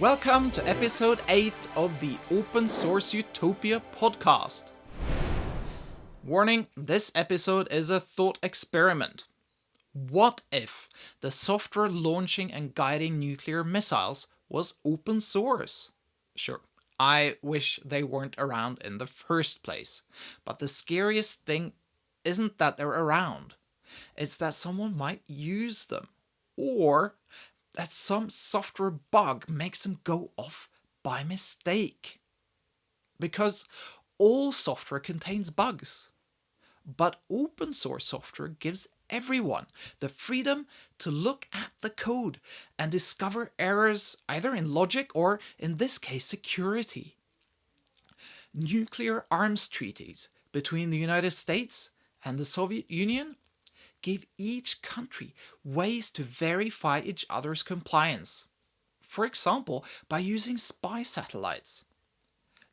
Welcome to episode 8 of the Open Source Utopia podcast. Warning, this episode is a thought experiment. What if the software launching and guiding nuclear missiles was open source? Sure, I wish they weren't around in the first place, but the scariest thing isn't that they're around, it's that someone might use them, or that some software bug makes them go off by mistake. Because all software contains bugs. But open source software gives everyone the freedom to look at the code and discover errors either in logic or, in this case, security. Nuclear arms treaties between the United States and the Soviet Union gave each country ways to verify each other's compliance. For example, by using spy satellites.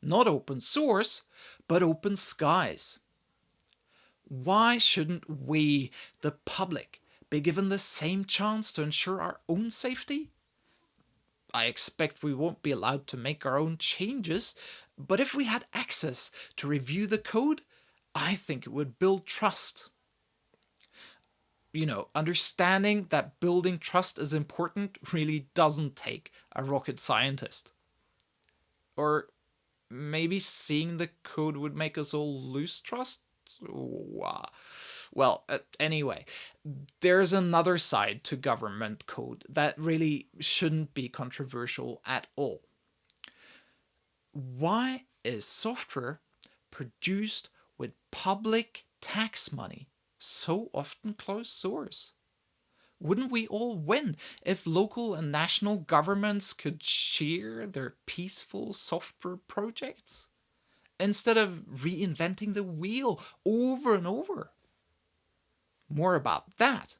Not open source, but open skies. Why shouldn't we, the public, be given the same chance to ensure our own safety? I expect we won't be allowed to make our own changes, but if we had access to review the code, I think it would build trust you know, understanding that building trust is important really doesn't take a rocket scientist. Or maybe seeing the code would make us all lose trust? Well, anyway, there's another side to government code that really shouldn't be controversial at all. Why is software produced with public tax money so often closed source? Wouldn't we all win if local and national governments could share their peaceful software projects? Instead of reinventing the wheel over and over. More about that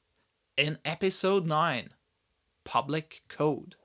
in episode 9 Public Code.